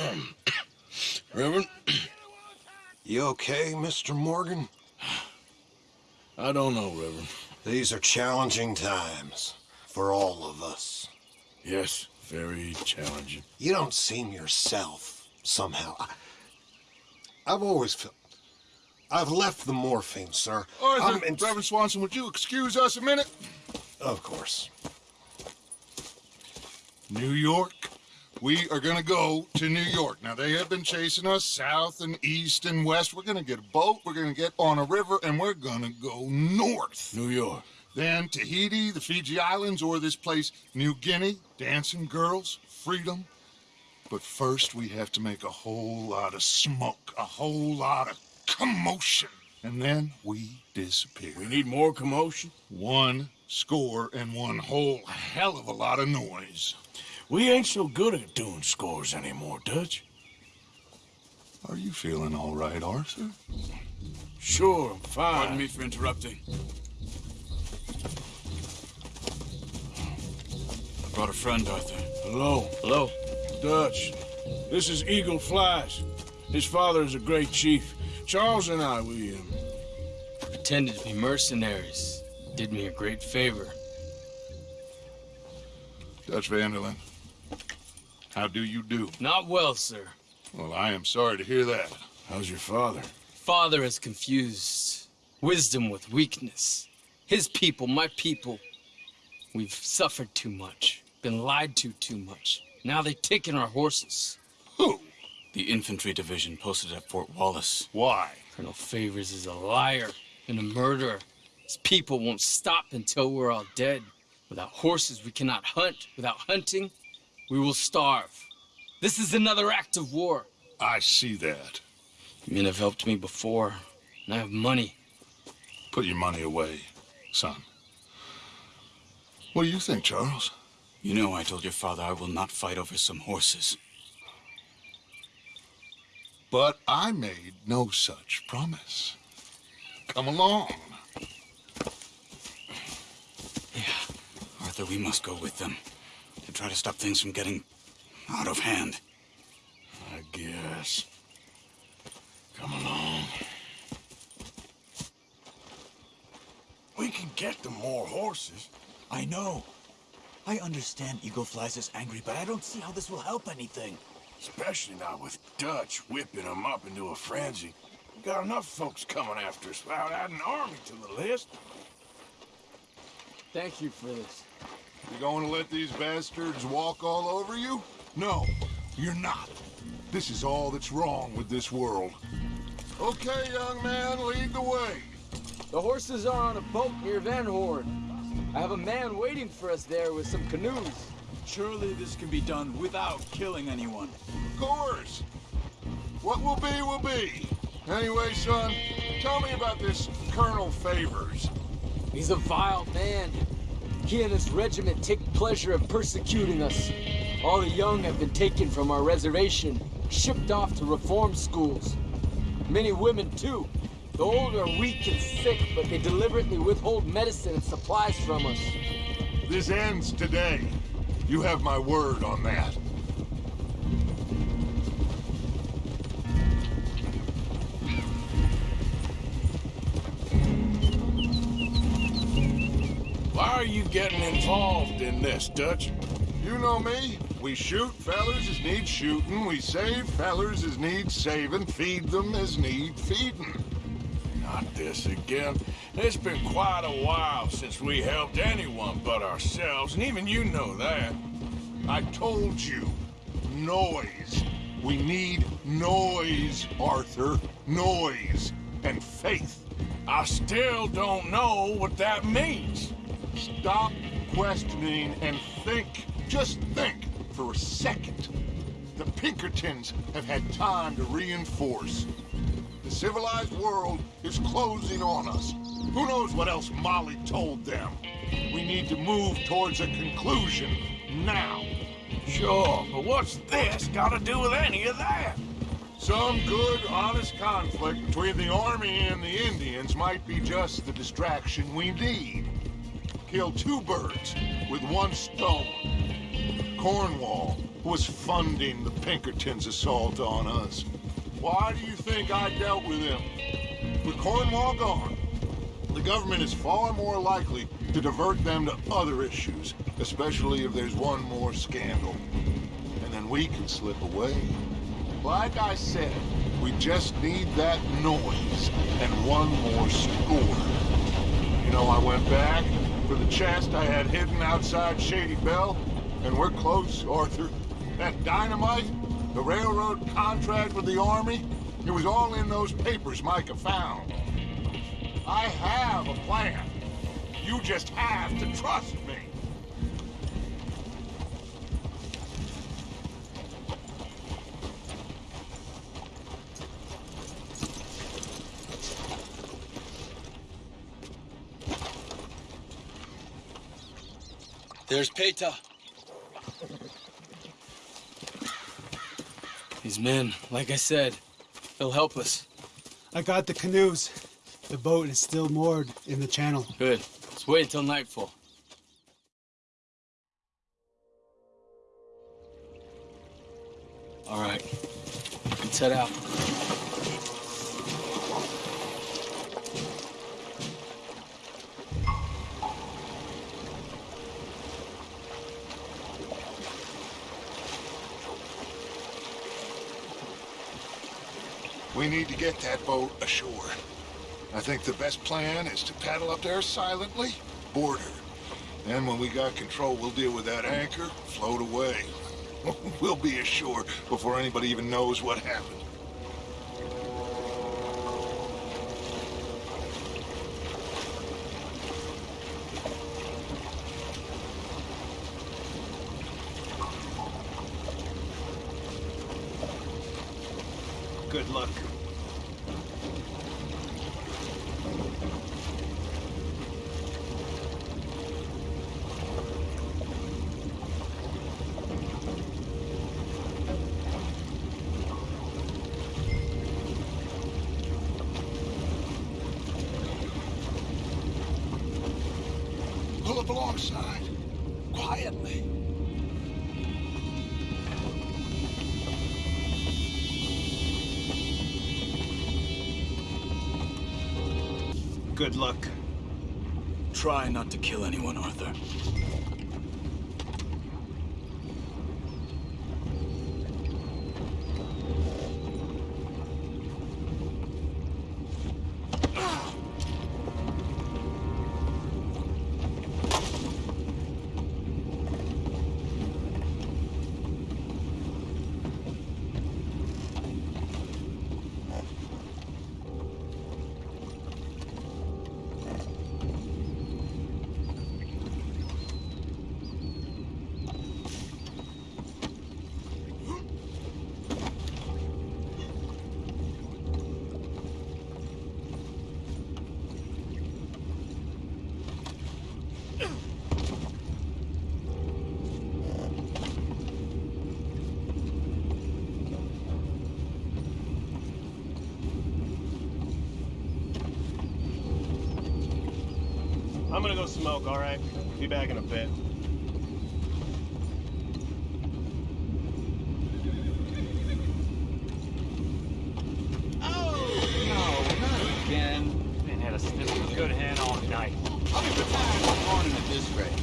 Reverend, You okay, Mr. Morgan? I don't know, Reverend. These are challenging times for all of us. Yes, very challenging. You don't seem yourself, somehow. I, I've always felt... I've left the morphine, sir. Arthur, I'm in- Reverend Swanson, would you excuse us a minute? Of course. New York. We are gonna go to New York. Now, they have been chasing us south and east and west. We're gonna get a boat, we're gonna get on a river, and we're gonna go north. New York. Then Tahiti, the Fiji Islands, or this place, New Guinea, dancing girls, freedom. But first, we have to make a whole lot of smoke, a whole lot of commotion. And then we disappear. We need more commotion. One score and one whole hell of a lot of noise. We ain't so good at doing scores anymore, Dutch. Are you feeling all right, Arthur? Sure, I'm fine. Pardon me for interrupting. I brought a friend, Arthur. Hello. Hello. Dutch. This is Eagle Flies. His father is a great chief. Charles and I, we, um, Pretended to be mercenaries. Did me a great favor. Dutch van der Linde. How do you do? Not well, sir. Well, I am sorry to hear that. how's your father? Father has confused wisdom with weakness. His people, my people. We've suffered too much. Been lied to too much. Now they've taken our horses. Who? The infantry division posted at Fort Wallace. Why? Colonel Favours is a liar and a murderer. His people won't stop until we're all dead. Without horses, we cannot hunt. Without hunting, we will starve. This is another act of war. I see that. You men have helped me before, and I have money. Put your money away, son. What do you think, Charles? You know I told your father I will not fight over some horses. But I made no such promise. Come along. Yeah. Arthur, we must go with them to try to stop things from getting out of hand. I guess. Come along. We can get them more horses. I know. I understand Eagle Flies is angry, but I don't see how this will help anything. Especially not with Dutch whipping them up into a frenzy. We got enough folks coming after us without adding an army to the list. Thank you for this. You going to let these bastards walk all over you? No, you're not. This is all that's wrong with this world. Okay, young man, lead the way. The horses are on a boat near Van Horn. I have a man waiting for us there with some canoes. Surely this can be done without killing anyone. Of course. What will be, will be. Anyway, son, tell me about this Colonel Favours. He's a vile man. He and his regiment take pleasure in persecuting us. All the young have been taken from our reservation, shipped off to reform schools. Many women, too. The old are weak and sick, but they deliberately withhold medicine and supplies from us. This ends today. You have my word on that. Involved in this, Dutch? You know me. We shoot fellers as need shooting. We save fellers as need saving. Feed them as need feeding. Not this again. It's been quite a while since we helped anyone but ourselves, and even you know that. I told you. Noise. We need noise, Arthur. Noise. And faith. I still don't know what that means. Stop questioning and think. Just think for a second. The Pinkertons have had time to reinforce. The civilized world is closing on us. Who knows what else Molly told them? We need to move towards a conclusion now. Sure, but what's this got to do with any of that? Some good, honest conflict between the army and the Indians might be just the distraction we need. Kill two birds with one stone. Cornwall was funding the Pinkertons' assault on us. Why do you think I dealt with him? With Cornwall gone, the government is far more likely to divert them to other issues, especially if there's one more scandal. And then we can slip away. Like I said, we just need that noise and one more score. You know, I went back for the chest I had hidden outside Shady Belle, and we're close, Arthur. That dynamite, the railroad contract with the Army, it was all in those papers Micah found. I have a plan. You just have to trust me. There's Paytah. These men, like I said, they'll help us. I got the canoes. The boat is still moored in the channel. Good. Let's wait until nightfall. All right. Let's head out. Need to get that boat ashore. I think the best plan is to paddle up there silently, board her. Then when we got control, we'll deal with that anchor, float away. we'll be ashore before anybody even knows what happened. Good luck. Pull alongside, quietly. Good luck. Try not to kill anyone, Arthur. I'm gonna go smoke, all right? Be back in a bit. Man had a sniff of good hand all night. I'll be retired one morning at this rate.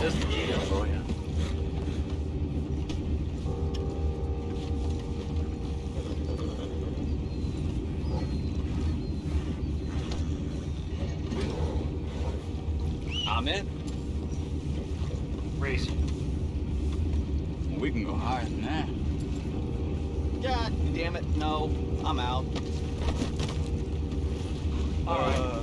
This is the for you. I'm in. We can go higher than that. God damn it, no. I'm out. Uh, all right.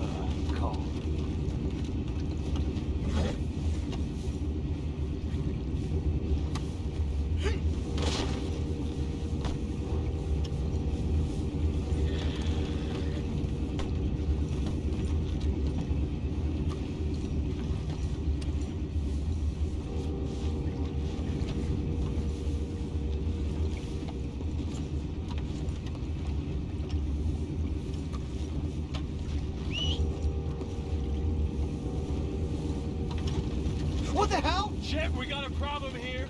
Shit, we got a problem here.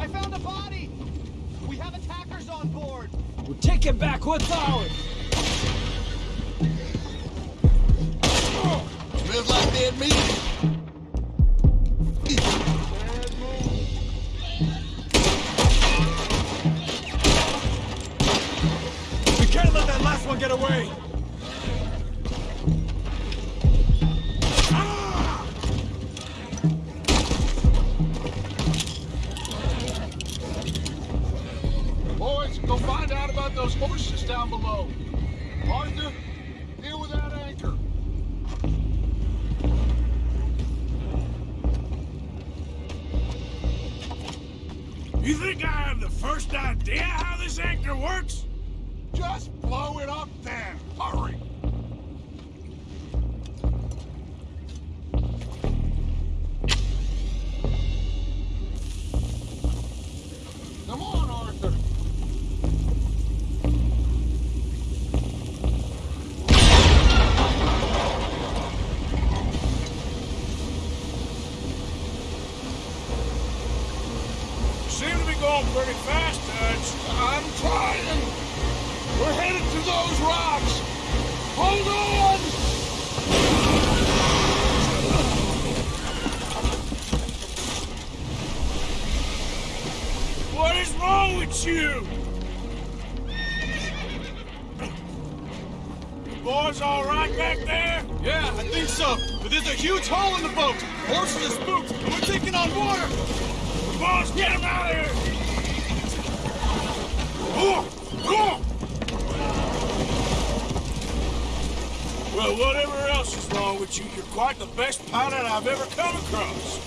I found a body! We have attackers on board! We're taking back what's ours! Live like dead meat! Down below. Wrong you? You boys all right back there? Yeah, I think so. But there's a huge hole in the boat. Horses are spooked, and we're taking on water. Boss, get them out of here! Well, whatever else is wrong with you, you're quite the best pilot I've ever come across.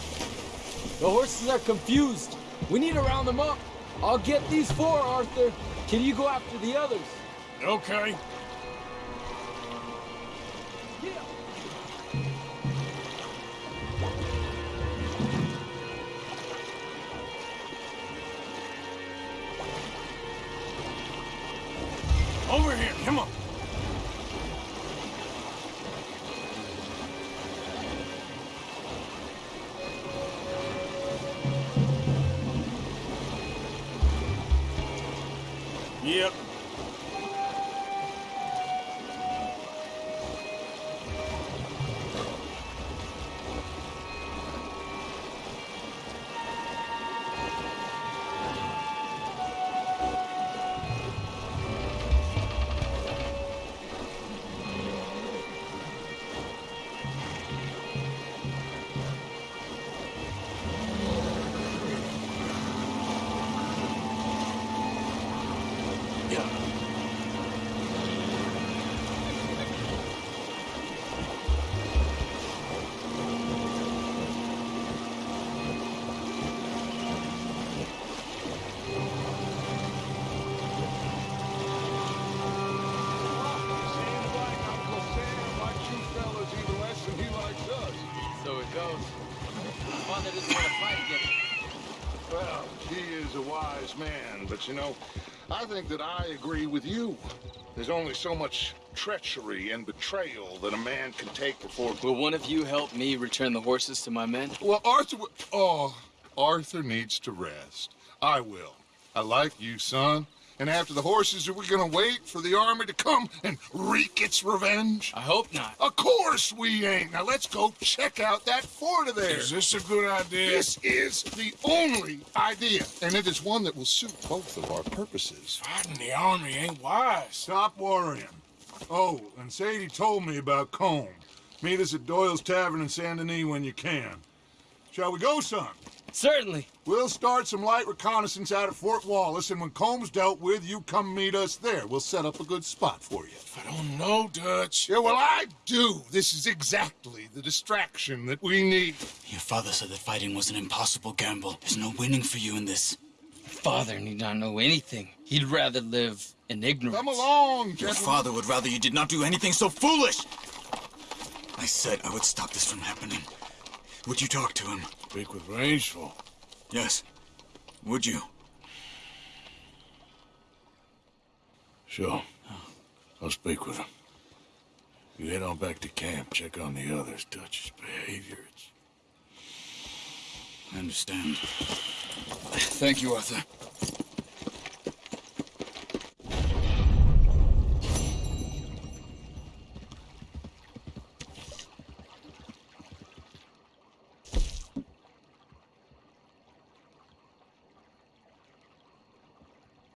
The horses are confused. We need to round them up. I'll get these four, Arthur. Can you go after the others? Okay. Wise man, but you know, I think that I agree with you. There's only so much treachery and betrayal that a man can take before. Will one of you help me return the horses to my men? Well, Arthur. Oh, Arthur needs to rest. I will. I like you, son. And after the horses, are we gonna wait for the army to come and wreak its revenge? I hope not. Of course we ain't. Now let's go check out that fort of theirs. Is this a good idea? This is the only idea, and it is one that will suit both of our purposes. Fighting the army ain't wise. Stop worrying. Oh, and Sadie told me about Colm. Meet us at Doyle's Tavern in Saint Denis when you can. Shall we go, son? Certainly. We'll start some light reconnaissance out at Fort Wallace, and when Colm's dealt with, you come meet us there. We'll set up a good spot for you. I don't know, Dutch. Yeah, well, I do. This is exactly the distraction that we need. Your father said that fighting was an impossible gamble. There's no winning for you in this. Father need not know anything. He'd rather live in ignorance. Come along, Your father would rather you did not do anything so foolish. I said I would stop this from happening. Would you talk to him? Speak with Rains Fall. Yes. Would you? Sure. I'll speak with him. You head on back to camp, check on the others. Dutch's behavior, it's... I understand. Thank you, Arthur.